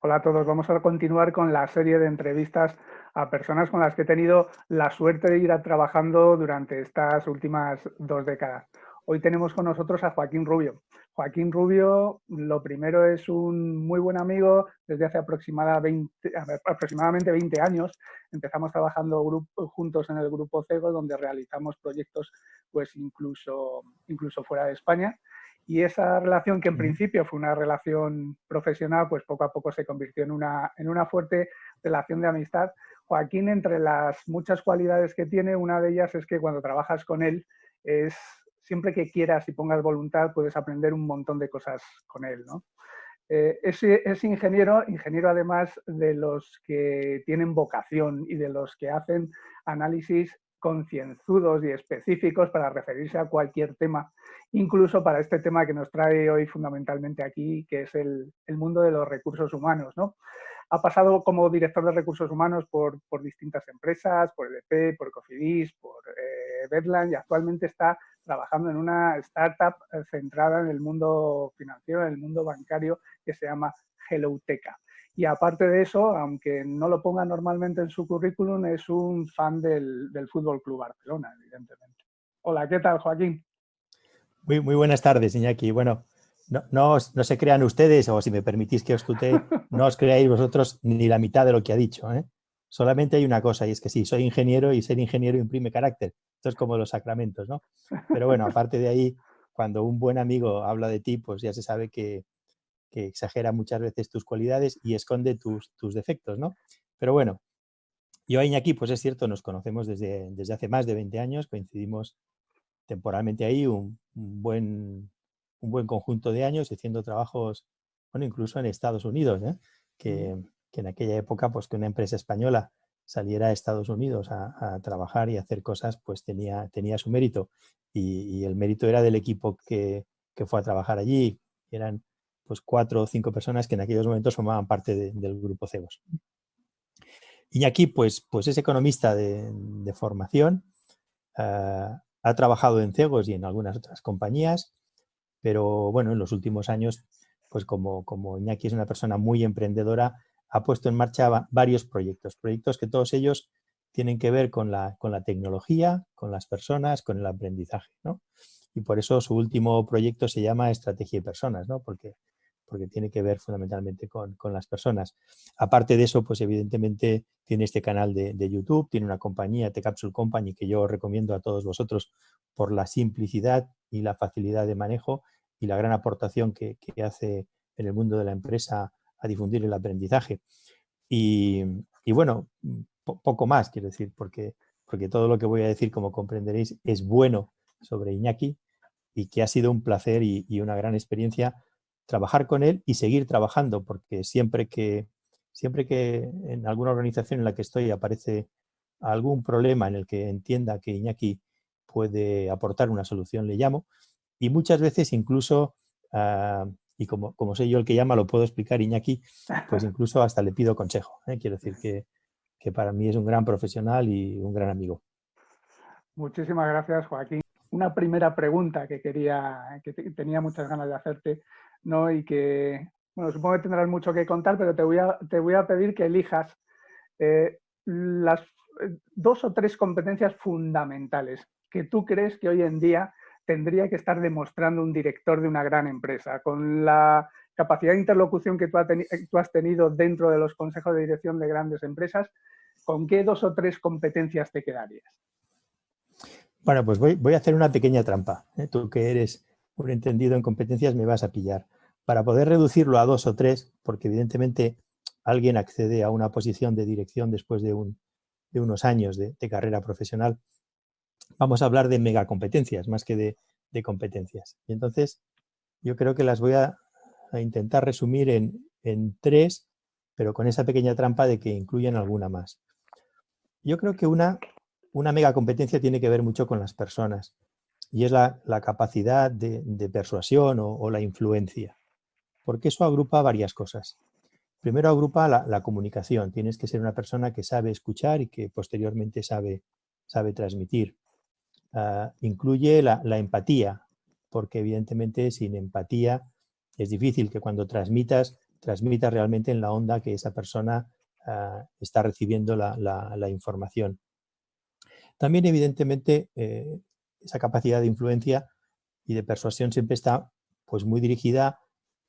Hola a todos, vamos a continuar con la serie de entrevistas a personas con las que he tenido la suerte de ir trabajando durante estas últimas dos décadas. Hoy tenemos con nosotros a Joaquín Rubio. Joaquín Rubio, lo primero es un muy buen amigo desde hace aproximadamente 20 años. Empezamos trabajando juntos en el grupo CEGO, donde realizamos proyectos pues incluso, incluso fuera de España. Y esa relación, que en principio fue una relación profesional, pues poco a poco se convirtió en una, en una fuerte relación de amistad. Joaquín, entre las muchas cualidades que tiene, una de ellas es que cuando trabajas con él, es siempre que quieras y pongas voluntad, puedes aprender un montón de cosas con él. ¿no? Eh, es, es, ingeniero, ingeniero además de los que tienen vocación y de los que hacen análisis concienzudos y específicos para referirse a cualquier tema, incluso para este tema que nos trae hoy fundamentalmente aquí, que es el, mundo de los recursos humanos. ¿no? Ha pasado como director de recursos humanos por, distintas empresas, por EDP, por Cofidis, por eh, y actualmente está trabajando en una startup eh, centrada en el mundo financiero, en el mundo bancario que se llama HelloTeca. Y aparte de eso, aunque no lo ponga normalmente en su currículum, es un fan del, del Fútbol Club Barcelona, evidentemente. Hola, ¿qué tal, Joaquín? Muy, muy buenas tardes, Iñaki. Bueno, no, no, no, se crean ustedes, o si me permitís que os tutee, no os creáis vosotros ni la mitad de lo que ha dicho. ¿eh? Solamente hay una cosa, y es que sí, soy ingeniero y ser ingeniero imprime carácter. Esto es como los sacramentos, ¿no? Pero bueno, aparte de ahí, cuando un buen amigo habla de ti, pues ya se sabe que, que exagera muchas veces tus cualidades y esconde tus, tus defectos, ¿no? Pero bueno, yo y Iñaki, pues es cierto, nos conocemos desde, desde hace más de 20 años, coincidimos temporalmente ahí un, buen, un buen conjunto de años haciendo trabajos, bueno, incluso en Estados Unidos, ¿eh? que, que, en aquella época, pues que una empresa española saliera a Estados Unidos a, trabajar y hacer cosas, pues tenía, tenía su mérito. Y, y, el mérito era del equipo que, que fue a trabajar allí, eran pues cuatro o cinco personas que en aquellos momentos formaban parte del grupo CEBOS. Iñaki, pues, pues es economista de, formación, eh, ha trabajado en CEGOS y en algunas otras compañías, pero bueno, en los últimos años, pues como, como Iñaki es una persona muy emprendedora, ha puesto en marcha varios proyectos, proyectos que todos ellos tienen que ver con la, con la tecnología, con las personas, con el aprendizaje, ¿no? Y por eso su último proyecto se llama Estrategia y Personas, ¿no? Porque porque tiene que ver fundamentalmente con, las personas. Aparte de eso, pues evidentemente tiene este canal de, YouTube, tiene una compañía, The Capsule Company, que yo recomiendo a todos vosotros por la simplicidad y la facilidad de manejo y la gran aportación que, hace en el mundo de la empresa a difundir el aprendizaje. Y, bueno, poco más, quiero decir, porque, porque todo lo que voy a decir, como comprenderéis, es bueno sobre Iñaki y que ha sido un placer y una gran experiencia trabajar con él y seguir trabajando, porque siempre que, siempre que en alguna organización en la que estoy aparece algún problema en el que entienda que Iñaki puede aportar una solución, le llamo. Y muchas veces incluso, ah, y como, como soy yo el que llama, lo puedo explicar Iñaki, pues incluso hasta le pido consejo. ¿eh? Quiero decir que, que para mí es un gran profesional y un gran amigo. Muchísimas gracias, Joaquín. Una primera pregunta que quería, que tenía muchas ganas de hacerte ¿no? Y que, bueno, supongo que tendrás mucho que contar, pero te voy a, te voy a pedir que elijas eh, las eh, dos o tres competencias fundamentales que tú crees que hoy en día tendría que estar demostrando un director de una gran empresa, con la capacidad de interlocución que tú, has tenido dentro de los consejos de dirección de grandes empresas, ¿con qué dos o tres competencias te quedarías? Bueno, pues voy, voy a hacer una pequeña trampa. ¿eh? Tú que eres un entendido en competencias me vas a pillar. Para poder reducirlo a dos o tres, porque evidentemente alguien accede a una posición de dirección después de, unos años de, carrera profesional, vamos a hablar de megacompetencias más que de, competencias. Y entonces yo creo que las voy a, intentar resumir en, tres, pero con esa pequeña trampa de que incluyen alguna más. Yo creo que una, una megacompetencia tiene que ver mucho con las personas y es la, capacidad de, persuasión o, la influencia, porque eso agrupa varias cosas. Primero agrupa la, comunicación, tienes que ser una persona que sabe escuchar y que posteriormente sabe, sabe transmitir. Ah, incluye la, empatía, porque evidentemente sin empatía es difícil que cuando transmitas transmita realmente en la onda que esa persona ah, está recibiendo la, información. También, evidentemente, eh, esa capacidad de influencia y de persuasión siempre está pues, muy dirigida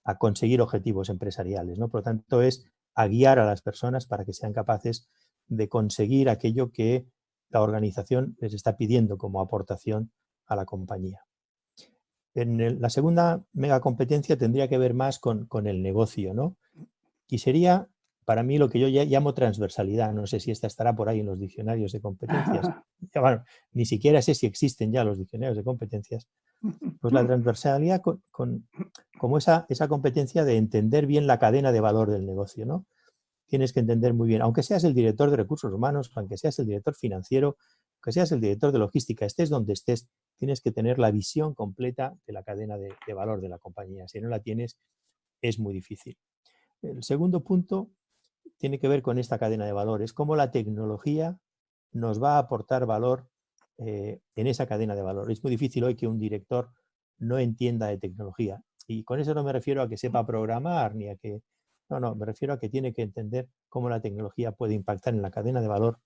a conseguir objetivos empresariales. ¿no? Por lo tanto, es a guiar a las personas para que sean capaces de conseguir aquello que la organización les está pidiendo como aportación a la compañía. En la segunda mega competencia tendría que ver más con, el negocio, ¿no? Y sería para mí lo que yo llamo transversalidad. No sé si esta estará por ahí en los diccionarios de competencias. Bueno, ni siquiera sé si existen ya los diccionarios de competencias. Pues la transversalidad con, como esa, esa competencia de entender bien la cadena de valor del negocio, ¿no? Tienes que entender muy bien, aunque seas el director de recursos humanos, aunque seas el director financiero, aunque seas el director de logística, estés donde estés, tienes que tener la visión completa de la cadena de, valor de la compañía. Si no la tienes, es muy difícil. El segundo punto tiene que ver con esta cadena de valores, cómo la tecnología nos va a aportar valor eh, en esa cadena de valor. Es muy difícil hoy que un director no entienda de tecnología. Y con eso no me refiero a que sepa programar ni a que... No, no, me refiero a que tiene que entender cómo la tecnología puede impactar en la cadena de valor.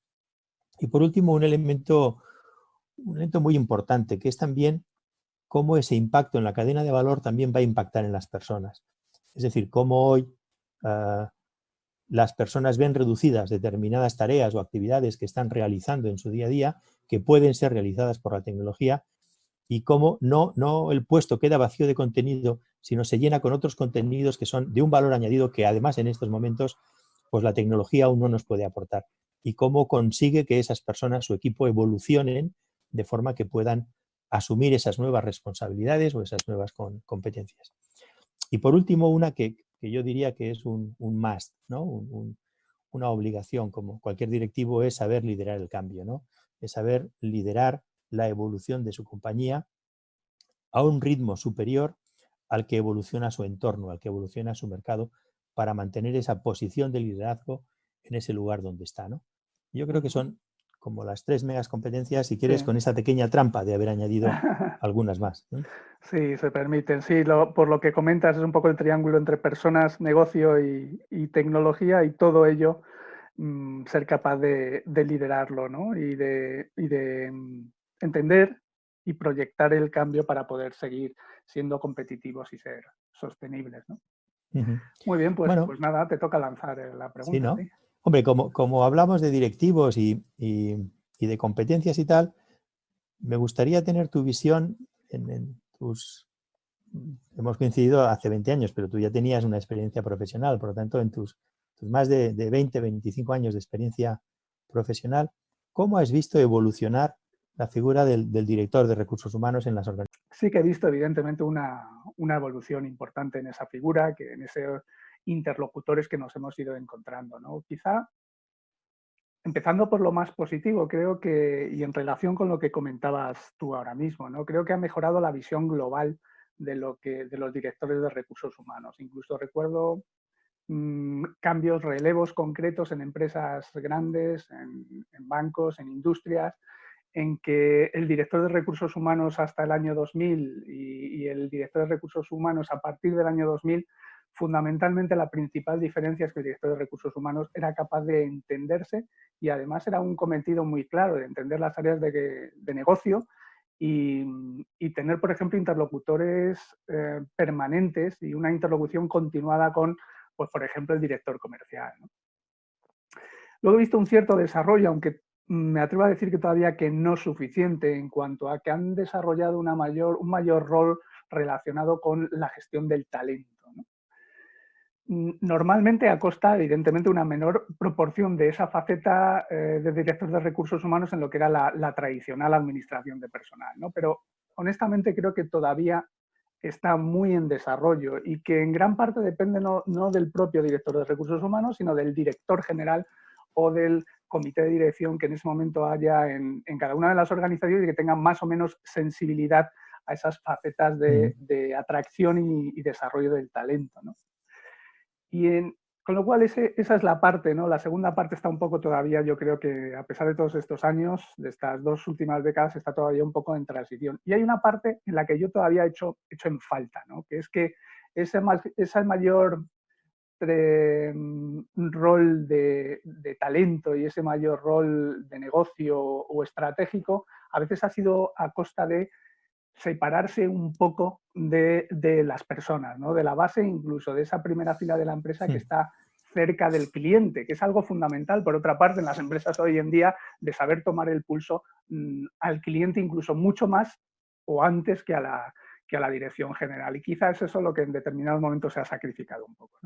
Y por último, un elemento un elemento muy importante, que es también cómo ese impacto en la cadena de valor también va a impactar en las personas. Es decir, cómo hoy ah, las personas ven reducidas determinadas tareas o actividades que están realizando en su día a día, que pueden ser realizadas por la tecnología, y cómo no, no el puesto queda vacío de contenido, sino se llena con otros contenidos que son de un valor añadido que además en estos momentos pues la tecnología aún no nos puede aportar. Y cómo consigue que esas personas, su equipo, evolucionen de forma que puedan asumir esas nuevas responsabilidades o esas nuevas competencias. Y por último, una que, yo diría que es un, must, ¿no? una obligación, como cualquier directivo, es saber liderar el cambio, ¿no? es saber liderar la evolución de su compañía a un ritmo superior al que evoluciona su entorno, al que evoluciona su mercado, para mantener esa posición de liderazgo en ese lugar donde está. ¿no? Yo creo que son como las tres megas competencias, si quieres, con esa pequeña trampa de haber añadido algunas más. Sí, se permiten. Sí, por lo que comentas es un poco el triángulo entre personas, negocio y, tecnología y todo ello mm, ser capaz de, liderarlo ¿no? y de, de mm, entender y proyectar el cambio para poder seguir siendo competitivos y ser sostenibles. ¿no? Muy bien, pues, pues nada, te toca lanzar eh, la pregunta. ¿sí? Hombre, como, hablamos de directivos y, de competencias y tal, me gustaría tener tu visión en, tus... Hemos coincidido hace 20 años, pero tú ya tenías una experiencia profesional, por lo tanto, en tus, más de, 20, 25 años de experiencia profesional, ¿cómo has visto evolucionar la figura del, director de recursos humanos en las organizaciones? Sí que he visto, evidentemente, una, una evolución importante en esa figura, que en ese interlocutores que nos hemos ido encontrando. ¿no? Quizá, empezando por lo más positivo, creo que, y en relación con lo que comentabas tú ahora mismo, ¿no? creo que ha mejorado la visión global de, lo que, de los directores de recursos humanos. Incluso recuerdo mm, cambios, relevos concretos en empresas grandes, en, bancos, en industrias, en que el director de recursos humanos hasta el año 2000 y, y, el director de recursos humanos a partir del año 2000 fundamentalmente la principal diferencia es que el director de recursos humanos era capaz de entenderse y además era un cometido muy claro de entender las áreas de, negocio y, tener, por ejemplo, interlocutores eh, permanentes y una interlocución continuada con, pues, por ejemplo, el director comercial. Luego he visto un cierto desarrollo, aunque me atrevo a decir que todavía que no suficiente en cuanto a que han desarrollado una mayor, un mayor rol relacionado con la gestión del talento normalmente a costa, evidentemente, una menor proporción de esa faceta eh, de director de recursos humanos en lo que era la, tradicional administración de personal. ¿no? Pero honestamente creo que todavía está muy en desarrollo y que en gran parte depende no, del propio director de recursos humanos, sino del director general o del comité de dirección que en ese momento haya en, cada una de las organizaciones y que tengan más o menos sensibilidad a esas facetas de, atracción y, y, desarrollo del talento. ¿no? Y con lo cual esa es la parte, ¿no? La segunda parte está un poco todavía, yo creo que a pesar de todos estos años, de estas dos últimas décadas, está todavía un poco en transición. Y hay una parte en la que yo todavía he hecho, hecho en falta, ¿no? Que es que esa mayor mm, rol de, talento y ese mayor rol de negocio o estratégico a veces ha sido a costa de separarse un poco de, las personas, ¿no? de la base incluso de esa primera fila de la empresa que hmm. está cerca del cliente, que es algo fundamental, por otra parte, en las empresas hoy en día, de saber tomar el pulso mm, al cliente incluso mucho más o antes que a la, que a la dirección general. Y quizás eso es lo que en determinados momentos se ha sacrificado un poco.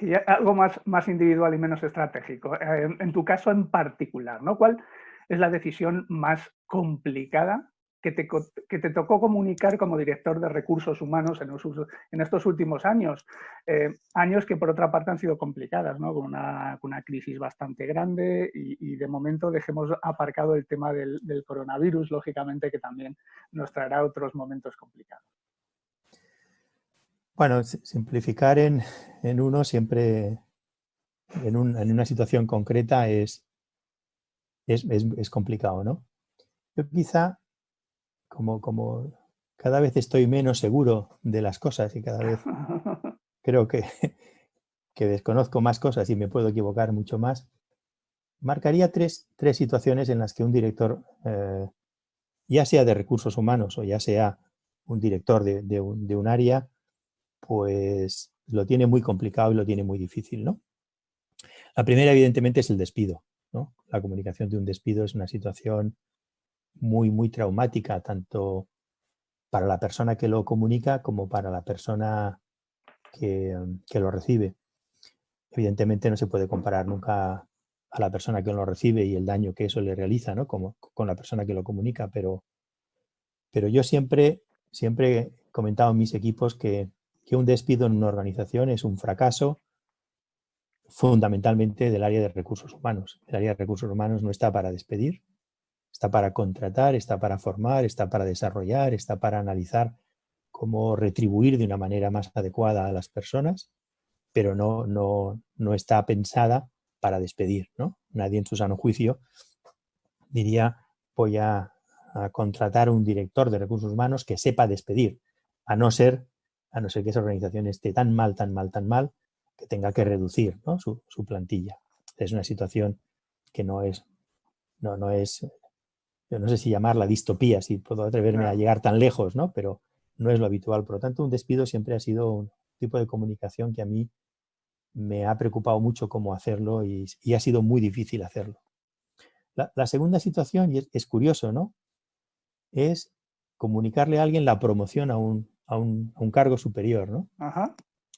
Y algo más, más individual y menos estratégico. Eh, en, tu caso en particular, ¿no? ¿Cuál es la decisión más complicada que te, que te, tocó comunicar como director de recursos humanos en, estos últimos años. Eh, años que por otra parte han sido complicadas, ¿no? con, una, una crisis bastante grande y, de momento dejemos aparcado el tema del, del, coronavirus, lógicamente que también nos traerá otros momentos complicados. Bueno, simplificar en, en uno siempre, en, un, en, una situación concreta es, es, es, es complicado, ¿no? Yo quizá como, como cada vez estoy menos seguro de las cosas y cada vez creo que, que desconozco más cosas y me puedo equivocar mucho más, marcaría tres, tres situaciones en las que un director, eh, ya sea de recursos humanos o ya sea un director de, de, un, de, un, área, pues lo tiene muy complicado y lo tiene muy difícil. ¿no? La primera, evidentemente, es el despido. ¿no? La comunicación de un despido es una situación muy, muy traumática, tanto para la persona que lo comunica como para la persona que, lo recibe. Evidentemente no se puede comparar nunca a la persona que lo recibe y el daño que eso le realiza, ¿no? Como con la persona que lo comunica, pero, pero yo siempre, siempre he comentado en mis equipos que, que un despido en una organización es un fracaso fundamentalmente del área de recursos humanos. El área de recursos humanos no está para despedir, Está para contratar, está para formar, está para desarrollar, está para analizar cómo retribuir de una manera más adecuada a las personas, pero no, no, no está pensada para despedir. ¿no? Nadie en su sano juicio diría voy a, a, contratar un director de recursos humanos que sepa despedir, a no ser, a no ser que esa organización esté tan mal, tan mal, tan mal, que tenga que reducir ¿no? su, su, plantilla. Es una situación que no es, no, no es no sé si llamarla distopía, si puedo atreverme a llegar tan lejos, ¿no? Pero no es lo habitual. Por lo tanto, un despido siempre ha sido un tipo de comunicación que a mí me ha preocupado mucho cómo hacerlo y, ha sido muy difícil hacerlo. La, segunda situación, y es, curioso, ¿no? Es comunicarle a alguien la promoción a un, a un, cargo superior, ¿no?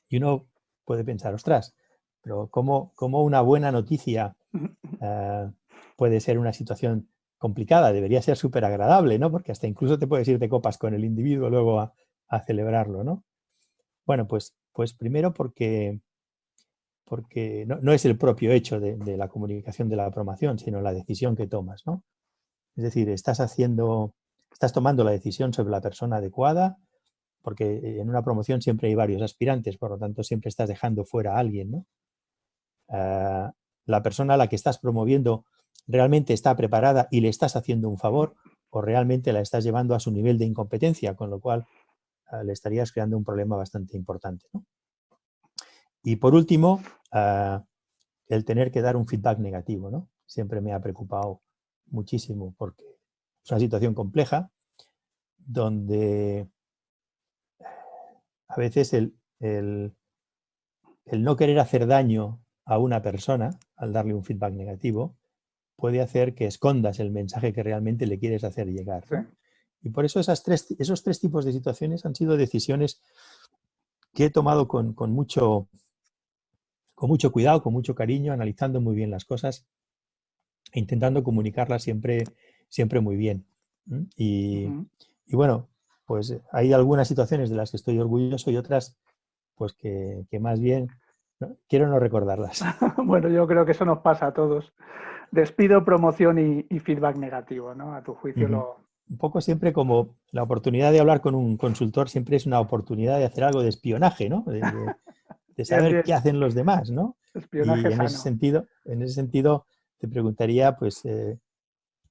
Y uno puede pensar, ostras, pero ¿cómo, cómo una buena noticia uh, puede ser una situación complicada, debería ser súper agradable, ¿no? Porque hasta incluso te puedes ir de copas con el individuo luego a, celebrarlo, ¿no? Bueno, pues, pues primero porque, porque no, es el propio hecho de, la comunicación de la promoción, sino la decisión que tomas, ¿no? Es decir, estás haciendo, estás tomando la decisión sobre la persona adecuada, porque en una promoción siempre hay varios aspirantes, por lo tanto siempre estás dejando fuera a alguien, ¿no? Ah, la persona a la que estás promoviendo realmente está preparada y le estás haciendo un favor o realmente la estás llevando a su nivel de incompetencia, con lo cual ah, le estarías creando un problema bastante importante. Y por último, ah, el tener que dar un feedback negativo. ¿no? Siempre me ha preocupado muchísimo porque es una situación compleja donde a veces el, el no querer hacer daño a una persona al darle un feedback negativo puede hacer que escondas el mensaje que realmente le quieres hacer llegar. Y por eso esas tres, esos tres tipos de situaciones han sido decisiones que he tomado con, mucho, con mucho cuidado, con mucho cariño, analizando muy bien las cosas e intentando comunicarlas siempre, siempre muy bien. Y, bueno, pues hay algunas situaciones de las que estoy orgulloso y otras pues que, más bien quiero no recordarlas. bueno, yo creo que eso nos pasa a todos despido, promoción y, feedback negativo, ¿no? A tu juicio lo... Un poco siempre como la oportunidad de hablar con un consultor siempre es una oportunidad de hacer algo de espionaje, ¿no? De, saber qué hacen los demás, ¿no? Espionaje y en ese sentido, en ese sentido te preguntaría, pues, eh,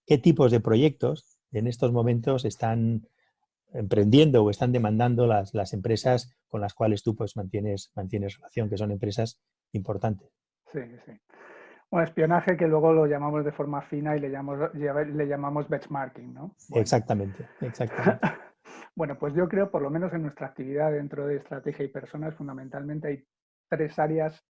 ¿qué tipos de proyectos en estos momentos están emprendiendo o están demandando las, las, empresas con las cuales tú pues mantienes, mantienes relación, que son empresas importantes. Sí, sí. Bueno, espionaje que luego lo llamamos de forma fina y le llamamos, le llamamos benchmarking, ¿no? Exactamente, exactamente. bueno, pues yo creo, por lo menos en nuestra actividad dentro de estrategia y personas, fundamentalmente hay tres áreas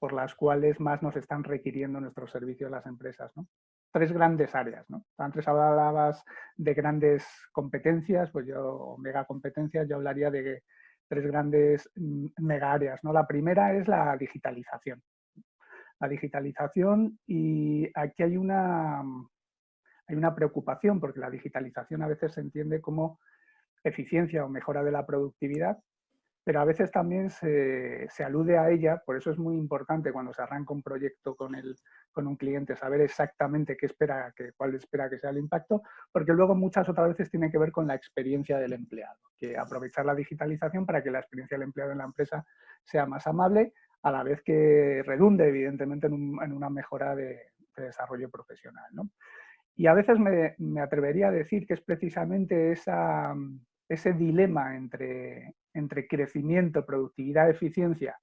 por las cuales más nos están requiriendo nuestros servicios las empresas, ¿no? tres grandes áreas. ¿no? Antes hablabas de grandes competencias, pues yo, mega competencias, yo hablaría de tres grandes mm, mega áreas. ¿no? La primera es la digitalización. La digitalización y aquí hay una, hay una preocupación porque la digitalización a veces se entiende como eficiencia o mejora de la productividad, pero a veces también se, alude a ella, por eso es muy importante cuando se arranca un proyecto con, el, con un cliente, saber exactamente qué espera, que, cuál espera que sea el impacto, porque luego muchas otras veces tiene que ver con la experiencia del empleado, que aprovechar la digitalización para que la experiencia del empleado en la empresa sea más amable, a la vez que redunde evidentemente en, una mejora de, desarrollo profesional. Y a veces me, atrevería a decir que es precisamente ese dilema entre, entre crecimiento, productividad, eficiencia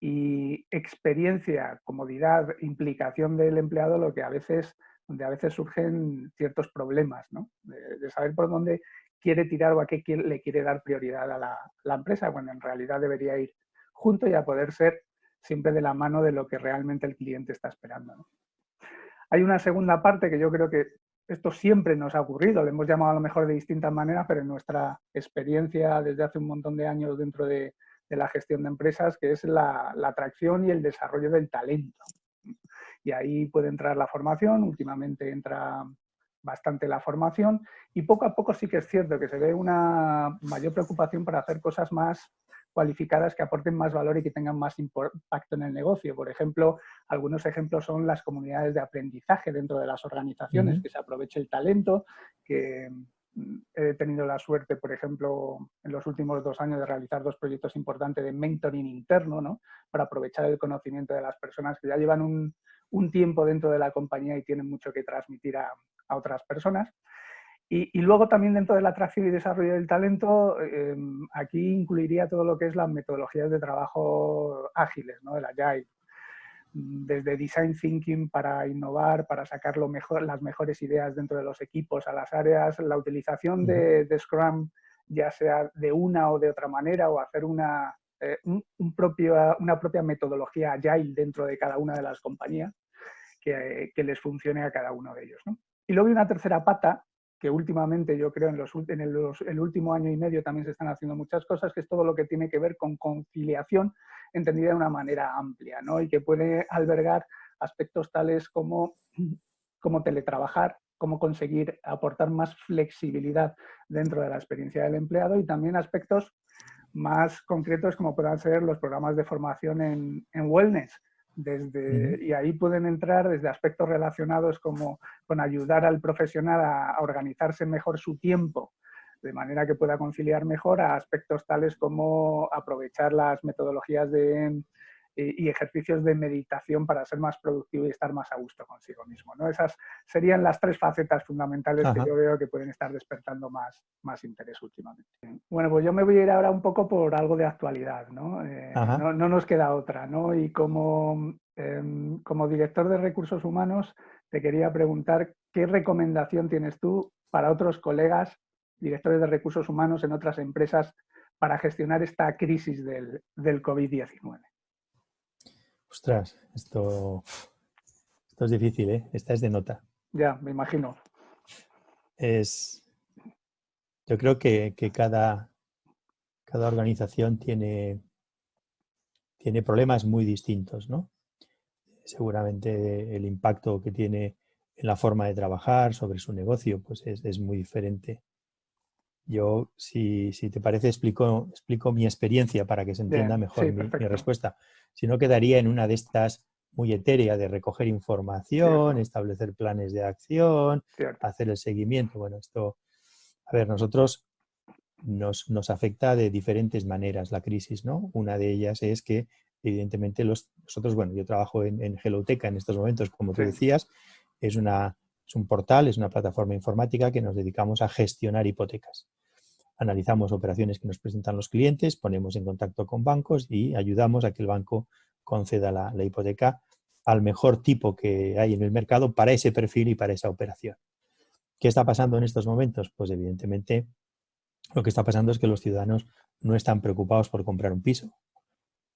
y experiencia, comodidad, implicación del empleado, lo que a veces, donde a veces surgen ciertos problemas, ¿no? de, saber por dónde quiere tirar o a qué le quiere dar prioridad a la, empresa, cuando en realidad debería ir junto y a poder ser siempre de la mano de lo que realmente el cliente está esperando. Hay una segunda parte que yo creo que esto siempre nos ha ocurrido, le hemos llamado a lo mejor de distintas maneras, pero en nuestra experiencia desde hace un montón de años dentro de, la gestión de empresas, que es la, atracción y el desarrollo del talento. Y ahí puede entrar la formación, últimamente entra bastante la formación y poco a poco sí que es cierto que se ve una mayor preocupación para hacer cosas más cualificadas que aporten más valor y que tengan más impacto en el negocio. Por ejemplo, algunos ejemplos son las comunidades de aprendizaje dentro de las organizaciones, que se aproveche el talento, que mm, he tenido la suerte, por ejemplo, en los últimos dos años de realizar dos proyectos importantes de mentoring interno, ¿no? para aprovechar el conocimiento de las personas que ya llevan un, tiempo dentro de la compañía y tienen mucho que transmitir a otras personas. Y, luego también dentro de la atracción y desarrollo del talento, em, aquí incluiría todo lo que es las metodologías de trabajo ágiles, ¿no? el Agile. Desde design thinking para innovar, para sacar lo mejor, las mejores ideas dentro de los equipos a las áreas, la utilización de, Scrum, ya sea de una o de otra manera, o hacer una, eh, un, propio, una propia metodología Agile dentro de cada una de las compañías que, que les funcione a cada uno de ellos. ¿no? Y luego hay una tercera pata, que últimamente yo creo en, los, en el, último año y medio también se están haciendo muchas cosas, que es todo lo que tiene que ver con conciliación entendida de una manera amplia, ¿no? Y que puede albergar aspectos tales como, como teletrabajar, cómo conseguir aportar más flexibilidad dentro de la experiencia del empleado y también aspectos más concretos como puedan ser los programas de formación en wellness, desde, y ahí pueden entrar desde aspectos relacionados como con ayudar al profesional a, organizarse mejor su tiempo, de manera que pueda conciliar mejor a aspectos tales como aprovechar las metodologías de, y, ejercicios de meditación para ser más productivo y estar más a gusto consigo mismo. ¿no? Esas serían las tres facetas fundamentales que yo veo que pueden estar despertando más, más interés últimamente. Bueno, pues yo me voy a ir ahora un poco por algo de actualidad, ¿no? Eh, no, nos queda otra, ¿no? Y como, em, como director de recursos humanos te quería preguntar qué recomendación tienes tú para otros colegas directores de recursos humanos en otras empresas para gestionar esta crisis del, del COVID-19. Ostras, esto, esto es difícil, ¿eh? Esta es de nota. Ya, me imagino. Es, yo creo que, cada, cada organización tiene, tiene problemas muy distintos, ¿no? Seguramente el impacto que tiene en la forma de trabajar sobre su negocio pues es, muy diferente. Yo, si, si, te parece, explico, explico mi experiencia para que se entienda mejor mi, respuesta si no quedaría en una de estas muy etérea de recoger información, establecer planes de acción, hacer el seguimiento. Bueno, esto, a ver, nosotros nos, nos, afecta de diferentes maneras la crisis, ¿no? Una de ellas es que, evidentemente, los, nosotros, bueno, yo trabajo en, en Geloteca en estos momentos, como tú decías, es, una, es un portal, es una plataforma informática que nos dedicamos a gestionar hipotecas. Analizamos operaciones que nos presentan los clientes, ponemos en contacto con bancos y ayudamos a que el banco conceda la, hipoteca al mejor tipo que hay en el mercado para ese perfil y para esa operación. ¿Qué está pasando en estos momentos? Pues evidentemente lo que está pasando es que los ciudadanos no están preocupados por comprar un piso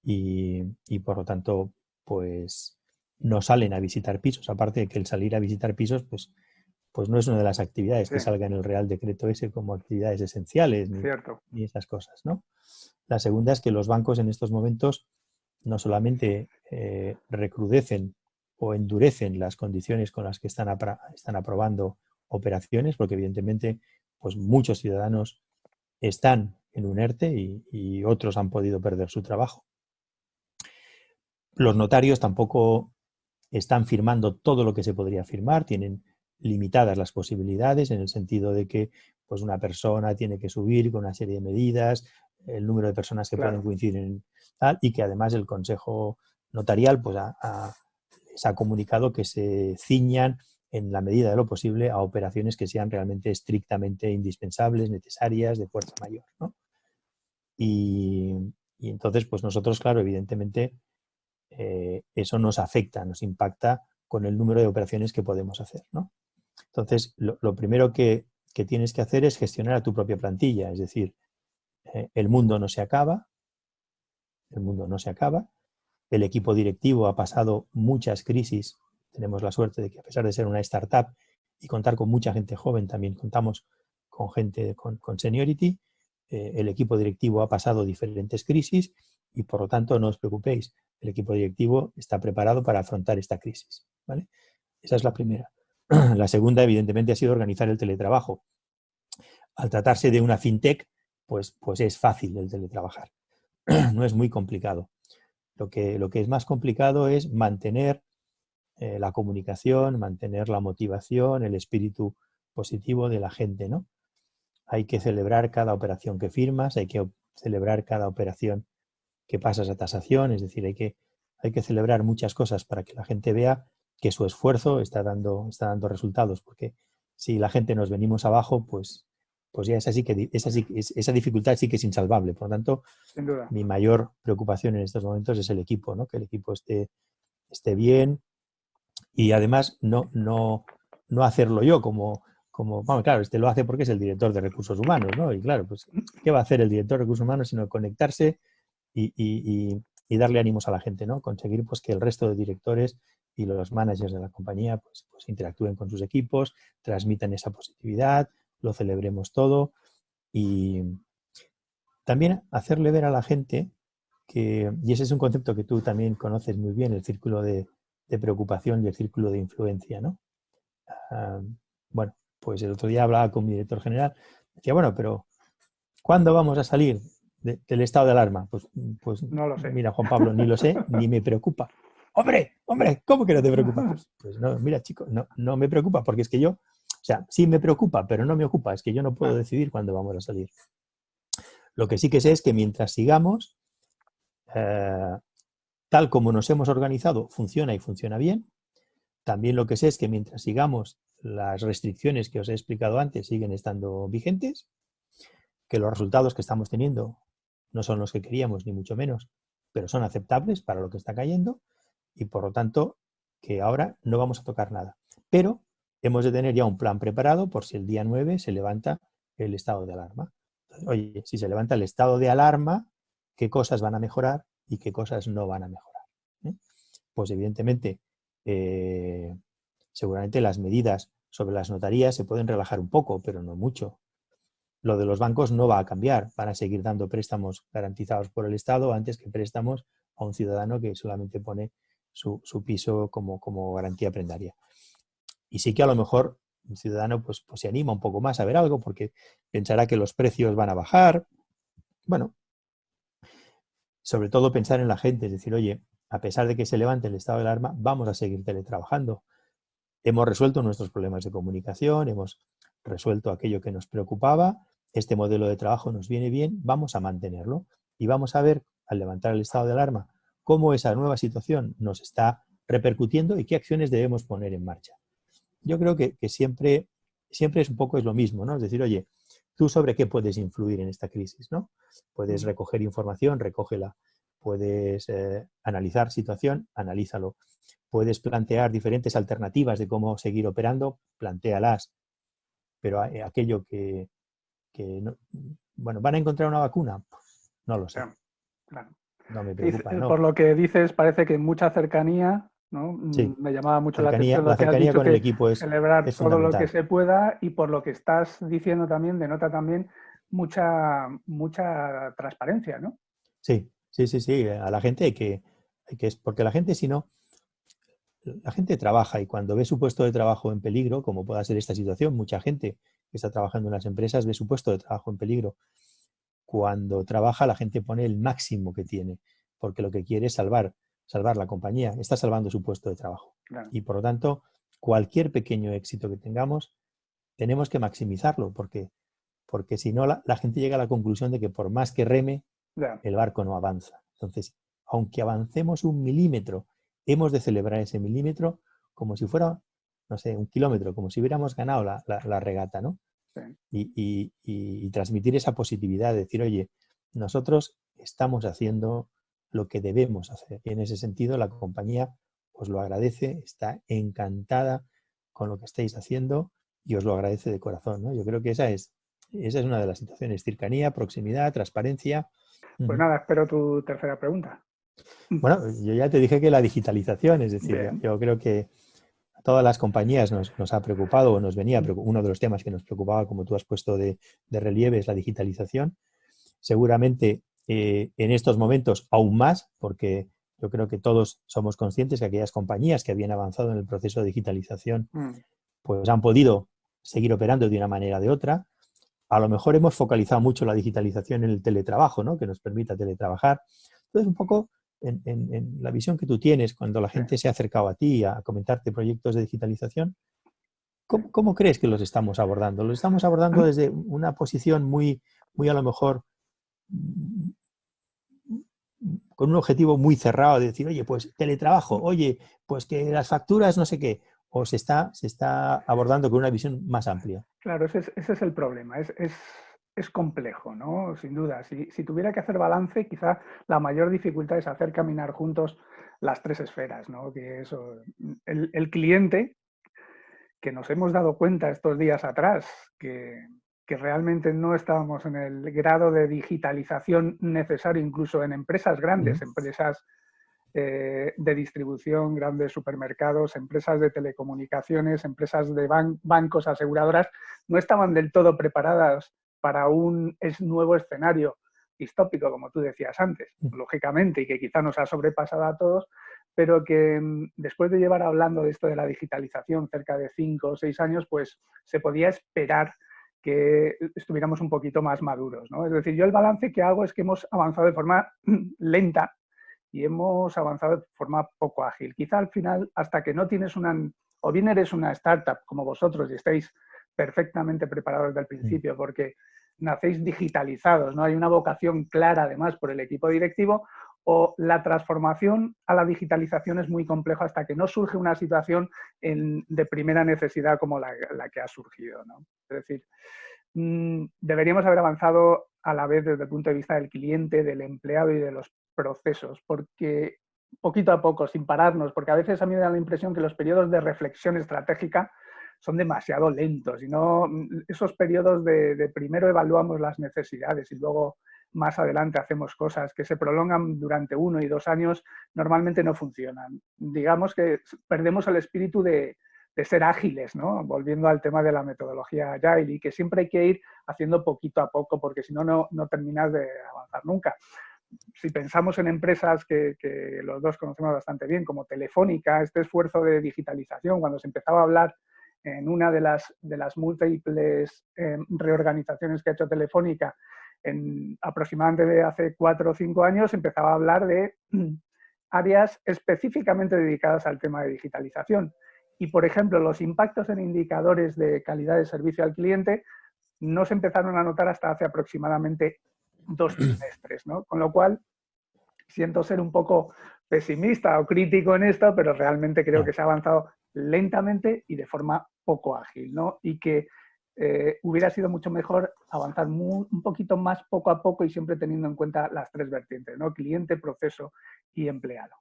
y, por lo tanto pues no salen a visitar pisos. Aparte de que el salir a visitar pisos pues, pues no es una de las actividades que salga en el Real Decreto ese como actividades esenciales ni, ni esas cosas. ¿no? La segunda es que los bancos en estos momentos no solamente eh, recrudecen o endurecen las condiciones con las que están, están aprobando operaciones, porque evidentemente pues muchos ciudadanos están en un ERTE y, otros han podido perder su trabajo. Los notarios tampoco están firmando todo lo que se podría firmar, tienen limitadas las posibilidades en el sentido de que pues una persona tiene que subir con una serie de medidas, el número de personas que pueden coincidir en tal, y que además el Consejo Notarial pues, les ha comunicado que se ciñan en la medida de lo posible a operaciones que sean realmente estrictamente indispensables, necesarias, de fuerza mayor. Y, entonces, pues nosotros, claro, evidentemente, eh, eso nos afecta, nos impacta con el número de operaciones que podemos hacer. Entonces, lo, primero que, tienes que hacer es gestionar a tu propia plantilla, es decir, eh, el mundo no se acaba, el mundo no se acaba, el equipo directivo ha pasado muchas crisis tenemos la suerte de que a pesar de ser una startup y contar con mucha gente joven, también contamos con gente con, seniority. Eh, el equipo directivo ha pasado diferentes crisis y por lo tanto no os preocupéis, el equipo directivo está preparado para afrontar esta crisis. ¿vale? Esa es la primera. La segunda, evidentemente, ha sido organizar el teletrabajo. Al tratarse de una fintech, pues, pues es fácil el teletrabajar. No es muy complicado. Lo que, lo que es más complicado es mantener eh, la comunicación, mantener la motivación, el espíritu positivo de la gente, ¿no? Hay que celebrar cada operación que firmas, hay que celebrar cada operación que pasas a tasación, es decir, hay que, hay que celebrar muchas cosas para que la gente vea que su esfuerzo está dando, está dando resultados, porque si la gente nos venimos abajo, pues, pues ya esa, sí que, esa, esa dificultad sí que es insalvable. Por lo tanto, mi mayor preocupación en estos momentos es el equipo, ¿no? que el equipo esté, esté bien, y además no, no, no hacerlo yo como, como, bueno, claro, este lo hace porque es el director de recursos humanos, ¿no? Y claro, pues, ¿qué va a hacer el director de recursos humanos sino conectarse y, y, y, darle ánimos a la gente, ¿no? Conseguir pues que el resto de directores y los managers de la compañía pues, pues interactúen con sus equipos, transmitan esa positividad, lo celebremos todo y también hacerle ver a la gente que, y ese es un concepto que tú también conoces muy bien, el círculo de, de preocupación y el círculo de influencia, ¿no? Ah, bueno, pues el otro día hablaba con mi director general, decía, bueno, pero ¿cuándo vamos a salir del estado de alarma? Pues, pues no lo sé. Mira, Juan Pablo, ni lo sé, ni me preocupa. ¡Hombre! ¡Hombre! ¿Cómo que no te preocupa? Pues, pues, no, mira, chico, no, no me preocupa, porque es que yo, o sea, sí me preocupa, pero no me ocupa, es que yo no puedo ah. decidir cuándo vamos a salir. Lo que sí que sé es que mientras sigamos, eh, tal como nos hemos organizado, funciona y funciona bien. También lo que sé es que mientras sigamos las restricciones que os he explicado antes siguen estando vigentes, que los resultados que estamos teniendo no son los que queríamos, ni mucho menos, pero son aceptables para lo que está cayendo y por lo tanto que ahora no vamos a tocar nada. Pero hemos de tener ya un plan preparado por si el día 9 se levanta el estado de alarma. Oye, si se levanta el estado de alarma, ¿qué cosas van a mejorar? y qué cosas no van a mejorar. ¿eh? Pues evidentemente, eh, seguramente las medidas sobre las notarías se pueden relajar un poco, pero no mucho. Lo de los bancos no va a cambiar, van a seguir dando préstamos garantizados por el Estado antes que préstamos a un ciudadano que solamente pone su, piso como, como, garantía prendaria. Y sí que a lo mejor un ciudadano pues, pues se anima un poco más a ver algo porque pensará que los precios van a bajar. Bueno, sobre todo pensar en la gente, es decir, oye, a pesar de que se levante el estado de alarma, vamos a seguir teletrabajando. Hemos resuelto nuestros problemas de comunicación, hemos resuelto aquello que nos preocupaba, este modelo de trabajo nos viene bien, vamos a mantenerlo y vamos a ver, al levantar el estado de alarma, cómo esa nueva situación nos está repercutiendo y qué acciones debemos poner en marcha. Yo creo que, siempre, siempre es un poco es lo mismo, ¿no? Es decir, oye, ¿tú sobre qué puedes influir en esta crisis? ¿no? Puedes recoger información, recógela. Puedes eh, analizar situación, analízalo. Puedes plantear diferentes alternativas de cómo seguir operando, plantéalas. Pero aquello que, bueno, ¿van a encontrar una vacuna? No lo sé. No me preocupa, Por lo que dices, parece que mucha cercanía, ¿no? Mm, me llamaba mucho la atención la cercanía con el equipo es celebrar todo lo que se pueda y por lo que estás diciendo también denota también mucha mucha transparencia, ¿no? Sí, sí, sí, sí. A la gente hay que, hay que porque la gente si no la gente trabaja y cuando ve su puesto de trabajo en peligro, como pueda ser esta situación, mucha gente que está trabajando en las empresas ve su puesto de trabajo en peligro. Cuando trabaja, la gente pone el máximo que tiene, porque lo que quiere es salvar, salvar la compañía, está salvando su puesto de trabajo. Y por lo tanto, cualquier pequeño éxito que tengamos, tenemos que maximizarlo, porque, porque si no, la, gente llega a la conclusión de que por más que reme, el barco no avanza. Entonces, aunque avancemos un milímetro, hemos de celebrar ese milímetro como si fuera no sé, un kilómetro, como si hubiéramos ganado la, regata, ¿no? Y, transmitir esa positividad, decir, oye, nosotros estamos haciendo lo que debemos hacer. Y en ese sentido, la compañía os lo agradece, está encantada con lo que estáis haciendo y os lo agradece de corazón. ¿no? Yo creo que esa es, esa es una de las situaciones, cercanía, proximidad, transparencia. Pues nada, espero tu tercera pregunta. Bueno, yo ya te dije que la digitalización, es decir, yo creo que todas las compañías nos, ha preocupado o nos venía, uno de los temas que nos preocupaba, como tú has puesto de, relieve, es la digitalización. Seguramente eh, en estos momentos aún más, porque yo creo que todos somos conscientes que aquellas compañías que habían avanzado en el proceso de digitalización, mm. pues han podido seguir operando de una manera o de otra. A lo mejor hemos focalizado mucho la digitalización en el teletrabajo, ¿no? que nos permita teletrabajar. Entonces, un poco en, la visión que tú tienes cuando la gente se ha acercado a ti a comentarte proyectos de digitalización, ¿cómo, crees que los estamos abordando? ¿Los estamos abordando desde una posición muy, muy a lo mejor con un objetivo muy cerrado de decir, oye, pues teletrabajo, oye, pues que las facturas no sé qué, o se está, se está abordando con una visión más amplia? Claro, ese es, ese es el problema. Es, es, es complejo, ¿no? Sin duda. Si, tuviera que hacer balance, quizá la mayor dificultad es hacer caminar juntos las tres esferas, ¿no? Que eso, el, cliente, que nos hemos dado cuenta estos días atrás, que, realmente no estábamos en el grado de digitalización necesario, incluso en empresas grandes, empresas eh, de distribución, grandes supermercados, empresas de telecomunicaciones, empresas de bancos, aseguradoras, no estaban del todo preparadas para un es nuevo escenario distópico, como tú decías antes, mm. lógicamente, y que quizá nos ha sobrepasado a todos, pero que mm, después de llevar hablando de esto de la digitalización cerca de cinco o seis años, pues se podía esperar que estuviéramos un poquito más maduros. ¿no? Es decir, yo el balance que hago es que hemos avanzado de forma lenta y hemos avanzado de forma poco ágil. Quizá al final, hasta que no tienes una, o bien eres una startup como vosotros y estáis perfectamente preparados desde el principio, porque nacéis digitalizados, ¿no? Hay una vocación clara además por el equipo directivo o la transformación a la digitalización es muy complejo hasta que no surge una situación de primera necesidad como la, que ha surgido, ¿no? Es decir, mm, deberíamos haber avanzado a la vez desde el punto de vista del cliente, del empleado y de los procesos, porque poquito a poco, sin pararnos, porque a veces a mí me da la impresión que los periodos de reflexión estratégica son demasiado lentos y no esos periodos de, primero evaluamos las necesidades y luego más adelante hacemos cosas que se prolongan durante uno y dos años, normalmente no funcionan. Digamos que perdemos el espíritu de, ser ágiles, ¿no? volviendo al tema de la metodología Agile y que siempre hay que ir haciendo poquito a poco porque si no, no terminas de avanzar nunca. Si pensamos en empresas que, que, los dos conocemos bastante bien, como Telefónica, este esfuerzo de digitalización, cuando se empezaba a hablar en una de las, de las múltiples eh, reorganizaciones que ha hecho Telefónica, en aproximadamente de hace cuatro o cinco años, empezaba a hablar de áreas específicamente dedicadas al tema de digitalización. Y, por ejemplo, los impactos en indicadores de calidad de servicio al cliente no se empezaron a notar hasta hace aproximadamente dos trimestres, ¿no? Con lo cual, siento ser un poco pesimista o crítico en esto, pero realmente creo que se ha avanzado lentamente y de forma poco ágil, ¿no? Y que eh, hubiera sido mucho mejor avanzar un poquito más poco a poco y siempre teniendo en cuenta las tres vertientes, ¿no? cliente, proceso y empleado.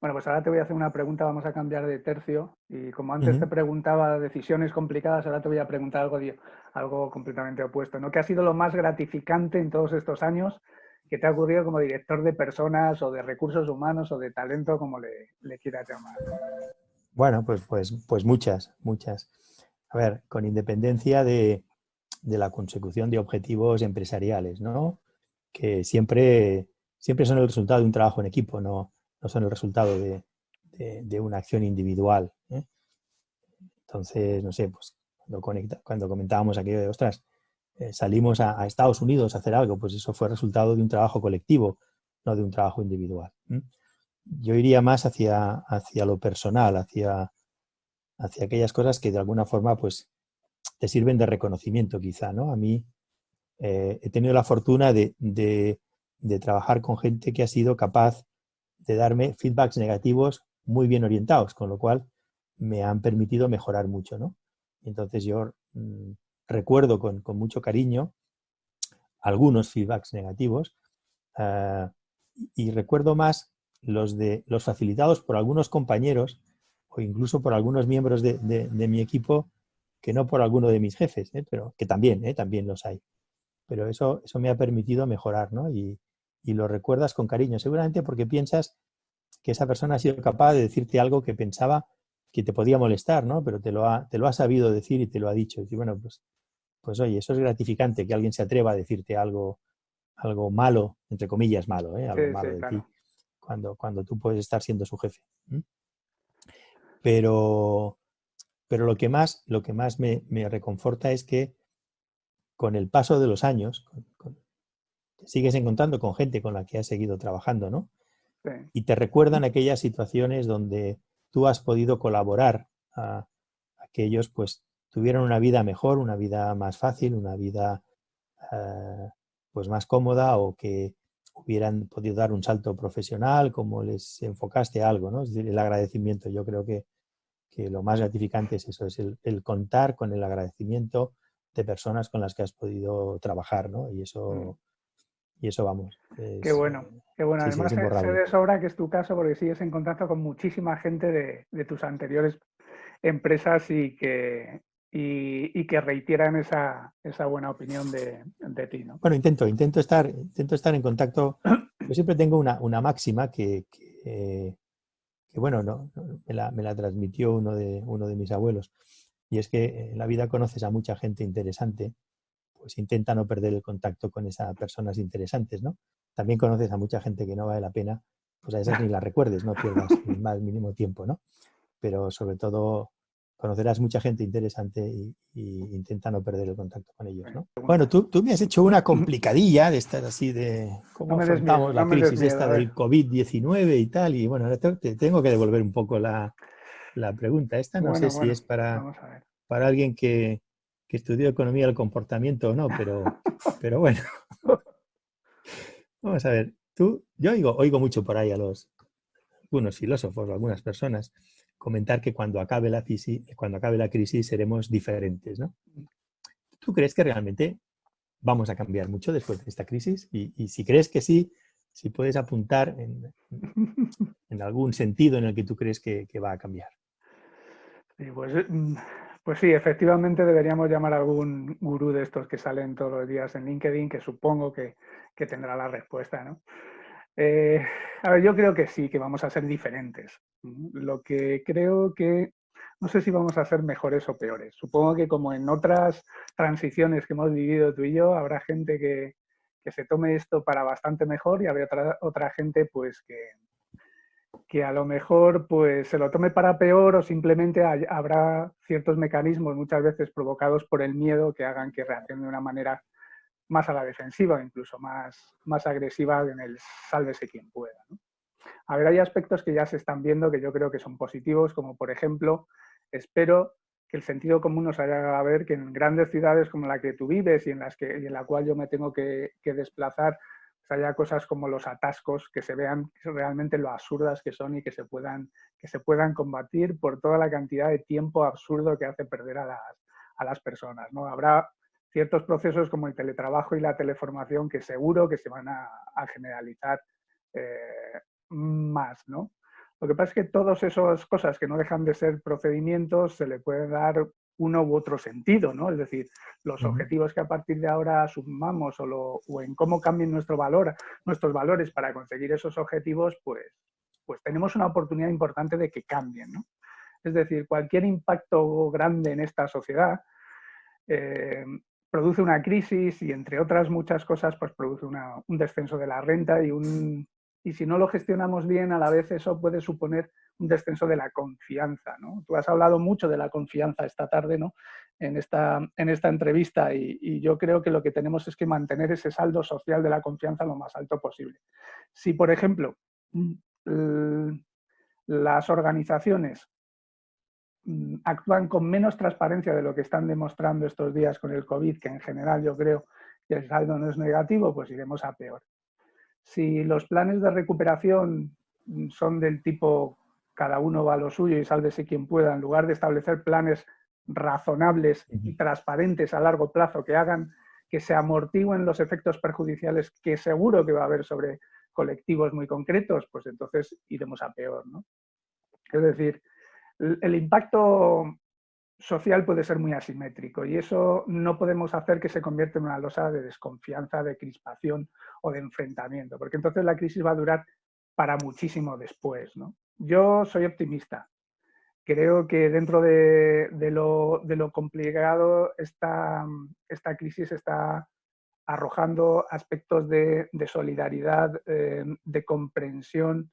Bueno, pues ahora te voy a hacer una pregunta, vamos a cambiar de tercio. Y como antes te preguntaba decisiones complicadas, ahora te voy a preguntar algo, algo completamente opuesto. ¿no? ¿Qué ha sido lo más gratificante en todos estos años que te ha ocurrido como director de personas o de recursos humanos o de talento, como le, le quieras llamar? Bueno, pues, pues, pues muchas, muchas. A ver, con independencia de, de la consecución de objetivos empresariales, ¿no? Que siempre, siempre son el resultado de un trabajo en equipo, no, no son el resultado de, una acción individual. ¿eh? Entonces, no sé, pues cuando, conecta, cuando comentábamos aquello de, ostras, eh, salimos a, Estados Unidos a hacer algo, pues eso fue resultado de un trabajo colectivo, no de un trabajo individual. Yo iría más hacia, hacia lo personal, hacia, hacia aquellas cosas que de alguna forma pues te sirven de reconocimiento quizá, ¿no? A mí eh, he tenido la fortuna de, de, trabajar con gente que ha sido capaz de darme feedbacks negativos muy bien orientados, con lo cual me han permitido mejorar mucho, ¿no? Entonces yo mm, recuerdo con, mucho cariño algunos feedbacks negativos ah, y recuerdo más los, de, los facilitados por algunos compañeros o incluso por algunos miembros de, mi equipo que no por alguno de mis jefes, ¿eh? pero que también, ¿eh? también los hay. Pero eso, eso me ha permitido mejorar, ¿no? Y, y lo recuerdas con cariño, seguramente porque piensas que esa persona ha sido capaz de decirte algo que pensaba que te podía molestar, ¿no? Pero te lo ha, te lo ha sabido decir y te lo ha dicho. Y bueno, pues, pues oye, eso es gratificante, que alguien se atreva a decirte algo, algo malo, entre comillas malo, ¿eh? algo malo de ti, cuando, cuando tú puedes estar siendo su jefe. Pero, pero lo que más, lo que más me, reconforta es que con el paso de los años, sigues encontrando con gente con la que has seguido trabajando, ¿no? Y te recuerdan aquellas situaciones donde tú has podido colaborar a, aquellos, pues tuvieron una vida mejor, una vida más fácil, una vida eh, pues más cómoda o que hubieran podido dar un salto profesional, como les enfocaste algo, ¿no? Es decir, el agradecimiento. Yo creo que, lo más gratificante es eso, es el, contar con el agradecimiento de personas con las que has podido trabajar, ¿no? Y eso, mm y eso vamos. qué bueno, qué bueno. Además, se, de sobra que es tu caso porque sigues en contacto con muchísima gente de, tus anteriores empresas y que, y, que reiteran esa, esa, buena opinión de, ti. ¿no? Bueno, intento, intento, estar, intento estar en contacto. Yo siempre tengo una, una máxima que, que, bueno, no, me, la, me, la, transmitió uno de, uno de mis abuelos. Y es que en la vida conoces a mucha gente interesante pues intenta no perder el contacto con esas personas interesantes, ¿no? También conoces a mucha gente que no vale la pena, pues a esas ni las recuerdes, no pierdas el más mínimo tiempo, ¿no? Pero sobre todo conocerás mucha gente interesante y, intenta no perder el contacto con ellos, ¿no? Bueno, tú, tú me has hecho una complicadilla de estar así de cómo afrontamos la crisis esta del COVID-19 y tal, y bueno, ahora te, tengo que devolver un poco la, pregunta. Esta no sé si es para, para alguien que, que estudió economía del comportamiento o no, pero, pero bueno. Vamos a ver, tú, yo oigo, oigo mucho por ahí a los algunos filósofos o algunas personas comentar que cuando acabe la crisis, cuando acabe la crisis seremos diferentes, ¿no? ¿Tú crees que realmente vamos a cambiar mucho después de esta crisis? Y, si crees que sí, si puedes apuntar en, algún sentido en el que tú crees que, va a cambiar. Pues mm, pues sí, efectivamente deberíamos llamar a algún gurú de estos que salen todos los días en LinkedIn, que supongo que, tendrá la respuesta. ¿no? Eh, a ver, yo creo que sí, que vamos a ser diferentes. Lo que creo que no sé si vamos a ser mejores o peores. Supongo que como en otras transiciones que hemos vivido tú y yo, habrá gente que, que se tome esto para bastante mejor y habrá otra, otra gente pues que, que a lo mejor pues se lo tome para peor o simplemente habrá ciertos mecanismos muchas veces provocados por el miedo que hagan que reaccione de una manera más a la defensiva, incluso más, más agresiva en el sálvese quien pueda. A ver, hay aspectos que ya se están viendo que yo creo que son positivos, como por ejemplo, espero que el sentido común nos haga ver que en grandes ciudades como la que tú vives y en, las que, y en la cual yo me tengo que, desplazar, haya cosas como los atascos que se vean realmente lo absurdas que son y que se puedan, que se puedan combatir por toda la cantidad de tiempo absurdo que hace perder a las, a las personas. ¿no? Habrá ciertos procesos como el teletrabajo y la teleformación que seguro que se van a, generalizar eh, más. ¿no? Lo que pasa es que todas esas cosas que no dejan de ser procedimientos se le puede dar uno u otro sentido, ¿no? Es decir, los objetivos que a partir de ahora asumamos o, o en cómo cambien nuestro valor, nuestros valores para conseguir esos objetivos, pues, pues tenemos una oportunidad importante de que cambien, ¿no? Es decir, cualquier impacto grande en esta sociedad eh, produce una crisis y, entre otras muchas cosas, pues produce un descenso de la renta y, un, y si no lo gestionamos bien, a la vez eso puede suponer un descenso de la confianza. ¿no? Tú has hablado mucho de la confianza esta tarde ¿no? en, esta, en esta entrevista y, y, yo creo que lo que tenemos es que mantener ese saldo social de la confianza lo más alto posible. Si, por ejemplo, las organizaciones Mm, actúan con menos transparencia de lo que están demostrando estos días con el COVID, que en general yo creo que el saldo no es negativo, pues iremos a peor. Si los planes de recuperación mm, son del tipo cada uno va a lo suyo y sálvese quien pueda, en lugar de establecer planes razonables y transparentes a largo plazo que hagan que se amortiguen los efectos perjudiciales que seguro que va a haber sobre colectivos muy concretos, pues entonces iremos a peor. ¿no? Es decir, el impacto social puede ser muy asimétrico y eso no podemos hacer que se convierta en una losa de desconfianza, de crispación o de enfrentamiento, porque entonces la crisis va a durar para muchísimo después. Yo soy optimista. Creo que dentro de, lo, complicado esta, esta, crisis está arrojando aspectos de, solidaridad, eh, de comprensión,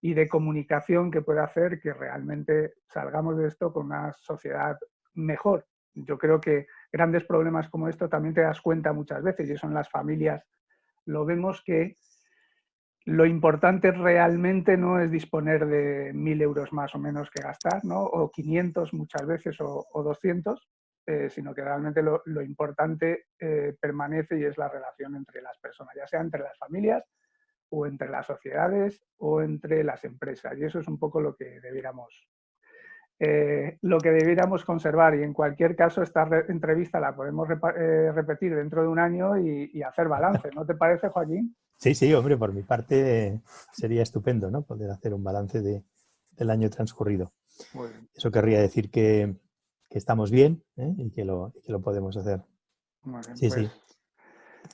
y de comunicación que puede hacer que realmente salgamos de esto con una sociedad mejor. Yo creo que grandes problemas como esto también te das cuenta muchas veces, y eso en las familias lo vemos que lo importante realmente no es disponer de mil euros más o menos que gastar, ¿no? o 500 muchas veces o, 200, eh, sino que realmente lo, importante eh, permanece y es la relación entre las personas, ya sea entre las familias, o entre las sociedades o entre las empresas. Y eso es un poco lo que debiéramos, eh, lo que debiéramos conservar. Y en cualquier caso, esta entrevista la podemos eh, repetir dentro de un año y, hacer balance. ¿No te parece, Joaquín? Sí, sí, hombre, por mi parte sería estupendo ¿no? poder hacer un balance de, del año transcurrido. Eso querría decir que, que estamos bien ¿eh? y, que lo, que lo podemos hacer. sí, sí. Pues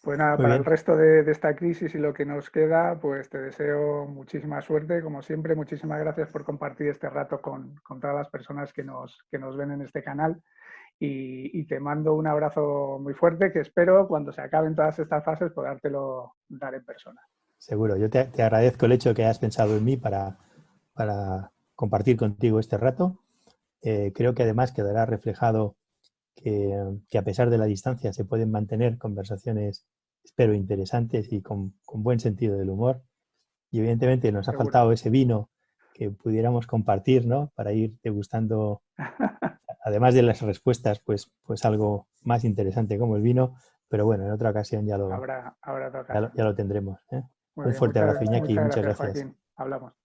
pues nada, para el resto de, esta crisis y lo que nos queda, pues te deseo muchísima suerte, como siempre. Muchísimas gracias por compartir este rato con, todas las personas que nos, que nos ven en este canal. Y, te mando un abrazo muy fuerte que espero cuando se acaben todas estas fases podértelo dar en persona. Seguro, yo te, agradezco el hecho de que hayas pensado en mí para, para compartir contigo este rato. Eh, creo que además quedará reflejado que, a pesar de la distancia se pueden mantener conversaciones, espero, interesantes y con, buen sentido del humor. Y evidentemente nos ha faltado ese vino que pudiéramos compartir, ¿no? Para ir degustando, además de las respuestas, pues, pues algo más interesante como el vino. Pero bueno, en otra ocasión ya lo, ya, lo tendremos. ¿eh? Un fuerte abrazo, Iñaki. Muchas, gracias. Hablamos.